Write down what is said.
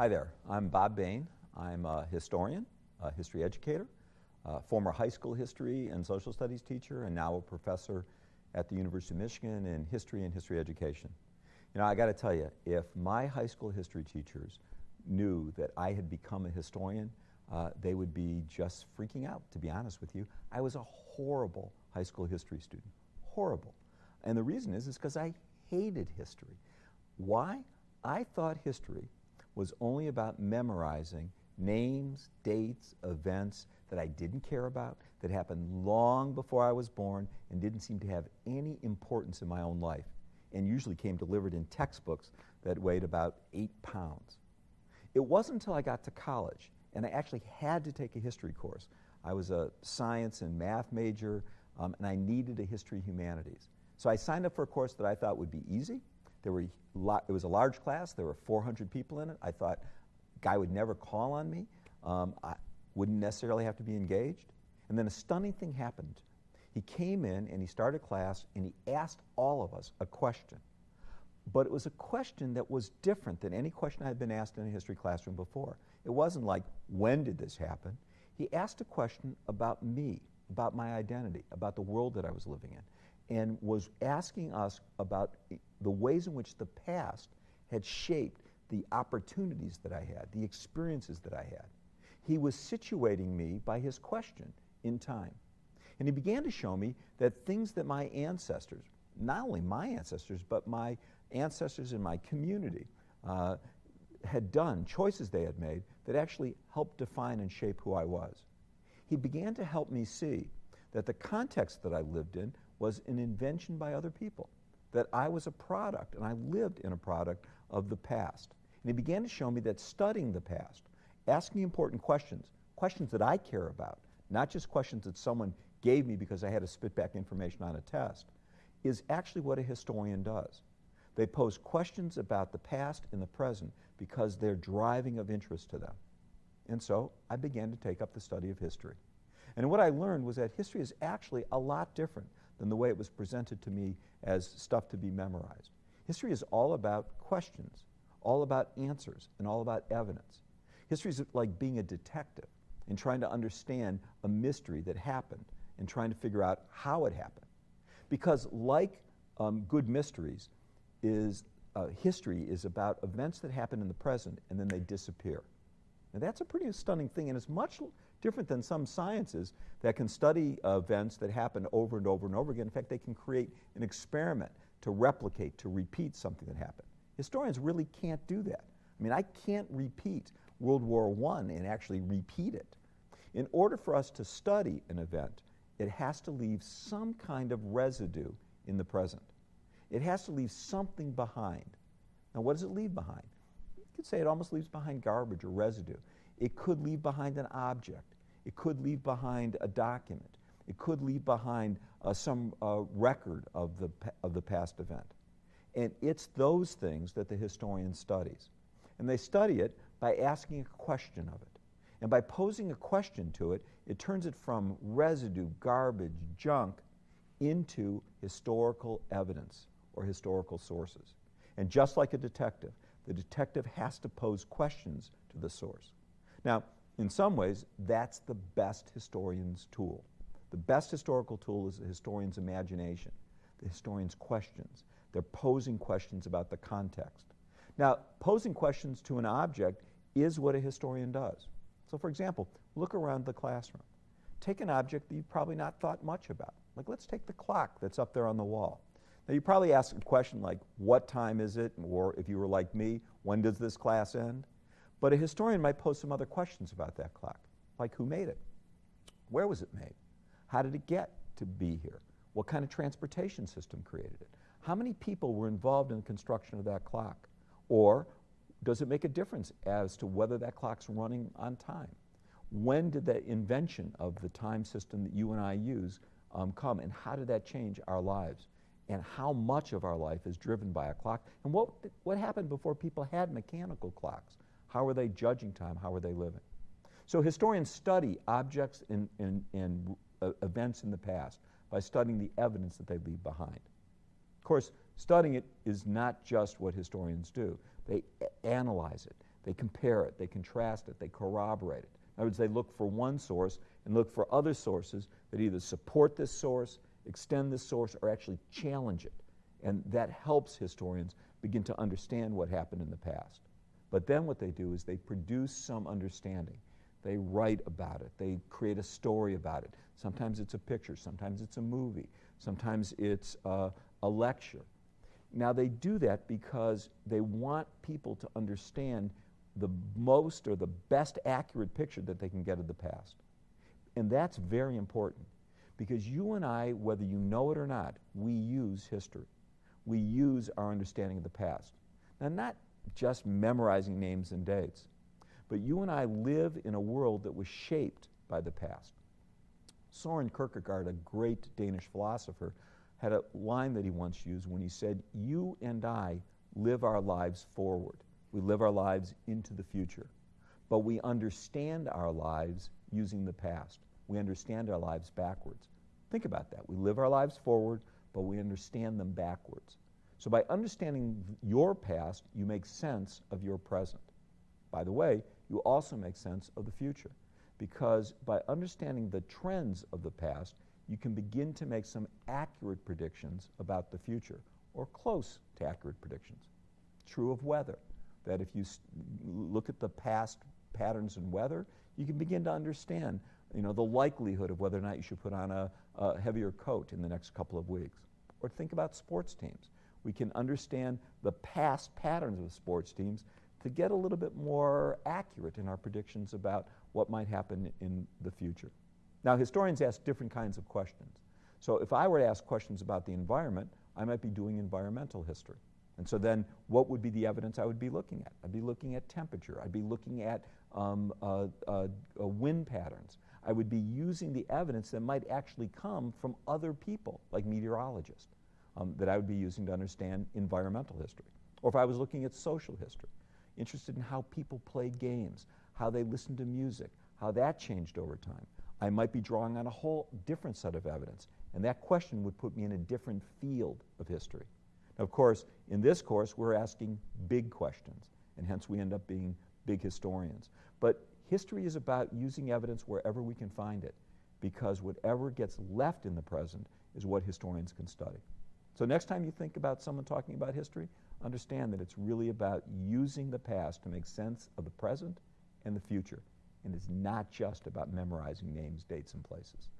Hi there, I'm Bob Bain. I'm a historian, a history educator, a former high school history and social studies teacher, and now a professor at the University of Michigan in history and history education. You know, I got to tell you, if my high school history teachers knew that I had become a historian, uh, they would be just freaking out, to be honest with you. I was a horrible high school history student, horrible. And the reason is, is because I hated history. Why? I thought history was only about memorizing names, dates, events that I didn't care about, that happened long before I was born and didn't seem to have any importance in my own life, and usually came delivered in textbooks that weighed about eight pounds. It wasn't until I got to college, and I actually had to take a history course. I was a science and math major, um, and I needed a history humanities. So I signed up for a course that I thought would be easy. There were it was a large class. There were 400 people in it. I thought guy would never call on me. Um, I wouldn't necessarily have to be engaged. And then a stunning thing happened. He came in and he started class and he asked all of us a question. But it was a question that was different than any question I had been asked in a history classroom before. It wasn't like, when did this happen? He asked a question about me, about my identity, about the world that I was living in and was asking us about the ways in which the past had shaped the opportunities that I had, the experiences that I had. He was situating me by his question in time. And he began to show me that things that my ancestors, not only my ancestors, but my ancestors in my community, uh, had done, choices they had made, that actually helped define and shape who I was. He began to help me see that the context that I lived in was an invention by other people, that I was a product and I lived in a product of the past. And he began to show me that studying the past, asking important questions, questions that I care about, not just questions that someone gave me because I had to spit back information on a test, is actually what a historian does. They pose questions about the past and the present because they're driving of interest to them. And so I began to take up the study of history. And what I learned was that history is actually a lot different than the way it was presented to me as stuff to be memorized. History is all about questions, all about answers, and all about evidence. History is like being a detective and trying to understand a mystery that happened and trying to figure out how it happened. Because like um, good mysteries, is uh, history is about events that happen in the present and then they disappear. And that's a pretty stunning thing, and it's much different than some sciences that can study events that happen over and over and over again. In fact, they can create an experiment to replicate, to repeat something that happened. Historians really can't do that. I mean, I can't repeat World War I and actually repeat it. In order for us to study an event, it has to leave some kind of residue in the present. It has to leave something behind. Now, what does it leave behind? You could say it almost leaves behind garbage or residue. It could leave behind an object. It could leave behind a document. It could leave behind uh, some uh, record of the, of the past event. And it's those things that the historian studies. And they study it by asking a question of it. And by posing a question to it, it turns it from residue, garbage, junk, into historical evidence or historical sources. And just like a detective, the detective has to pose questions to the source. Now, in some ways, that's the best historian's tool. The best historical tool is the historian's imagination, the historian's questions. They're posing questions about the context. Now, posing questions to an object is what a historian does. So, for example, look around the classroom. Take an object that you've probably not thought much about. Like, let's take the clock that's up there on the wall. Now, you probably ask a question like, what time is it? Or if you were like me, when does this class end? But a historian might pose some other questions about that clock, like who made it? Where was it made? How did it get to be here? What kind of transportation system created it? How many people were involved in the construction of that clock? Or does it make a difference as to whether that clock's running on time? When did the invention of the time system that you and I use um, come, and how did that change our lives? And how much of our life is driven by a clock? And what, what happened before people had mechanical clocks? How are they judging time? How are they living? So historians study objects and, and, and uh, events in the past by studying the evidence that they leave behind. Of course, studying it is not just what historians do. They analyze it. They compare it, they contrast it, they corroborate it. In other words, they look for one source and look for other sources that either support this source, extend this source, or actually challenge it. And that helps historians begin to understand what happened in the past. But then what they do is they produce some understanding. They write about it. They create a story about it. Sometimes it's a picture. Sometimes it's a movie. Sometimes it's a, a lecture. Now, they do that because they want people to understand the most or the best accurate picture that they can get of the past. And that's very important because you and I, whether you know it or not, we use history. We use our understanding of the past. Now, not just memorizing names and dates, but you and I live in a world that was shaped by the past. Soren Kierkegaard, a great Danish philosopher, had a line that he once used when he said, You and I live our lives forward. We live our lives into the future. But we understand our lives using the past. We understand our lives backwards. Think about that. We live our lives forward, but we understand them backwards. So by understanding your past, you make sense of your present. By the way, you also make sense of the future because by understanding the trends of the past, you can begin to make some accurate predictions about the future or close to accurate predictions. True of weather, that if you look at the past patterns in weather, you can begin to understand you know, the likelihood of whether or not you should put on a, a heavier coat in the next couple of weeks. Or think about sports teams. We can understand the past patterns of sports teams to get a little bit more accurate in our predictions about what might happen in the future. Now, historians ask different kinds of questions. So if I were to ask questions about the environment, I might be doing environmental history. And so then what would be the evidence I would be looking at? I'd be looking at temperature. I'd be looking at um, uh, uh, uh, wind patterns. I would be using the evidence that might actually come from other people, like meteorologists, um, that I would be using to understand environmental history. Or if I was looking at social history, interested in how people play games, how they listen to music, how that changed over time. I might be drawing on a whole different set of evidence, and that question would put me in a different field of history. Now, of course, in this course, we're asking big questions, and hence we end up being big historians. But history is about using evidence wherever we can find it, because whatever gets left in the present is what historians can study. So next time you think about someone talking about history, understand that it's really about using the past to make sense of the present and the future. And it's not just about memorizing names, dates, and places.